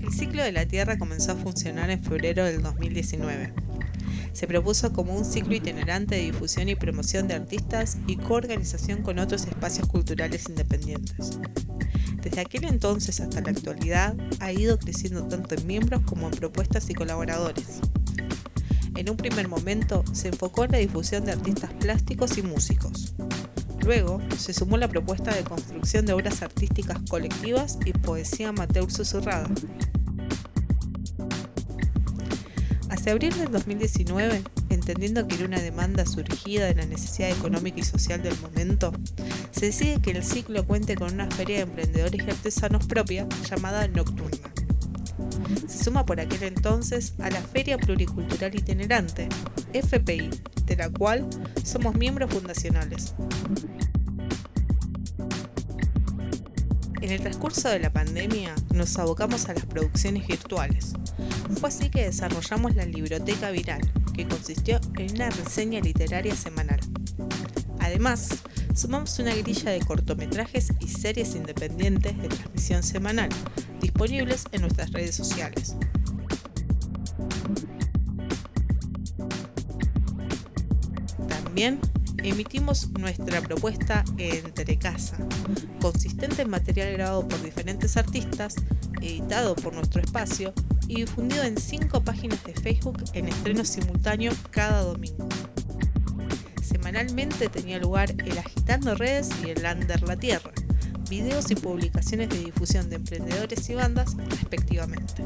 El ciclo de la Tierra comenzó a funcionar en febrero del 2019. Se propuso como un ciclo itinerante de difusión y promoción de artistas y coorganización con otros espacios culturales independientes. Desde aquel entonces hasta la actualidad ha ido creciendo tanto en miembros como en propuestas y colaboradores. En un primer momento se enfocó en la difusión de artistas plásticos y músicos. Luego se sumó la propuesta de construcción de obras artísticas colectivas y poesía amateur susurrada. Hacia abril del 2019, entendiendo que era una demanda surgida de la necesidad económica y social del momento, se decide que el ciclo cuente con una feria de emprendedores y artesanos propia llamada Nocturna. Se suma por aquel entonces a la Feria Pluricultural Itinerante, FPI, de la cual somos miembros fundacionales. En el transcurso de la pandemia nos abocamos a las producciones virtuales. Fue así que desarrollamos la Libroteca Viral, que consistió en una reseña literaria semanal. Además, sumamos una grilla de cortometrajes y series independientes de transmisión semanal, disponibles en nuestras redes sociales. También emitimos nuestra propuesta Entre Casa, consistente en material grabado por diferentes artistas, editado por nuestro espacio y difundido en cinco páginas de Facebook en estreno simultáneo cada domingo. Semanalmente tenía lugar el Agitando Redes y el Lander La Tierra, videos y publicaciones de difusión de emprendedores y bandas respectivamente.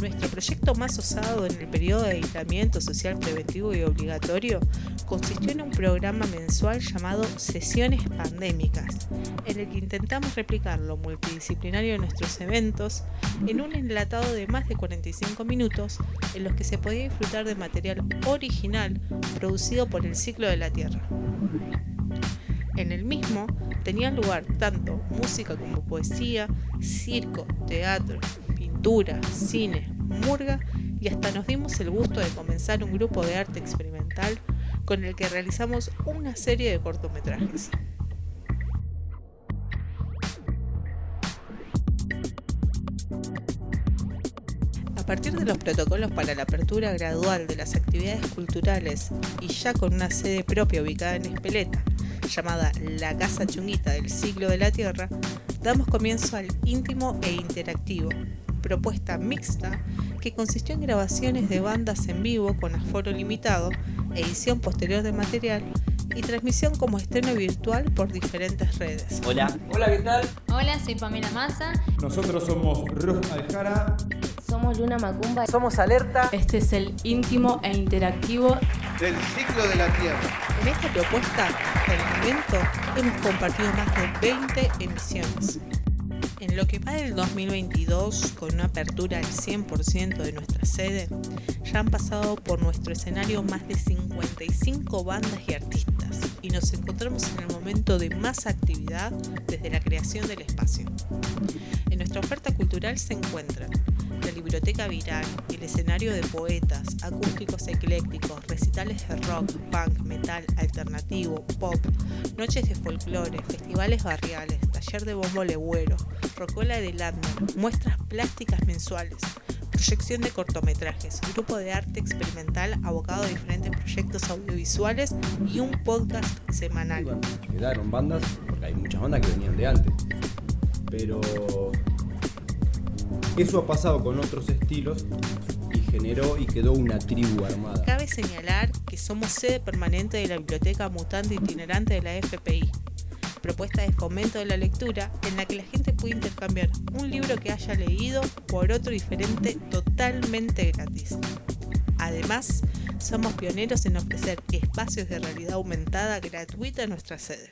Nuestro proyecto más osado en el periodo de aislamiento social preventivo y obligatorio consistió en un programa mensual llamado Sesiones Pandémicas, en el que intentamos replicar lo multidisciplinario de nuestros eventos en un enlatado de más de 45 minutos en los que se podía disfrutar de material original producido por el ciclo de la Tierra. En el mismo tenían lugar tanto música como poesía, circo, teatro, pintura, cine, murga y hasta nos dimos el gusto de comenzar un grupo de arte experimental con el que realizamos una serie de cortometrajes. A partir de los protocolos para la apertura gradual de las actividades culturales y ya con una sede propia ubicada en Espeleta, llamada La Casa Chunguita del Siglo de la Tierra, damos comienzo al íntimo e interactivo, propuesta mixta que consistió en grabaciones de bandas en vivo con aforo limitado, edición posterior de material y transmisión como estreno virtual por diferentes redes. Hola. Hola, ¿qué tal? Hola, soy Pamela Massa. Nosotros somos Ruth Aljara. Somos Luna Macumba. Somos Alerta. Este es el íntimo e interactivo del ciclo de la Tierra. En esta propuesta, hasta el momento, hemos compartido más de 20 emisiones. En lo que va del 2022, con una apertura al 100% de nuestra sede, ya han pasado por nuestro escenario más de 55 bandas y artistas y nos encontramos en el momento de más actividad desde la creación del espacio. En nuestra oferta cultural se encuentran la biblioteca viral, el escenario de poetas, acústicos eclécticos, recitales de rock, punk, metal, alternativo, pop, noches de folclore, festivales barriales, taller de bombo legüero, rocola de Landner, muestras plásticas mensuales, proyección de cortometrajes, grupo de arte experimental abocado a diferentes proyectos audiovisuales y un podcast semanal. quedaron bandas, porque hay muchas bandas que venían de antes, pero eso ha pasado con otros estilos y generó y quedó una tribu armada. Cabe señalar que somos sede permanente de la Biblioteca Mutante Itinerante de la FPI, propuesta de fomento de la lectura en la que la gente puede intercambiar un libro que haya leído por otro diferente totalmente gratis. Además, somos pioneros en ofrecer espacios de realidad aumentada gratuita en nuestra sede.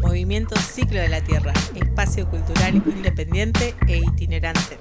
Movimiento Ciclo de la Tierra, espacio cultural independiente e itinerante.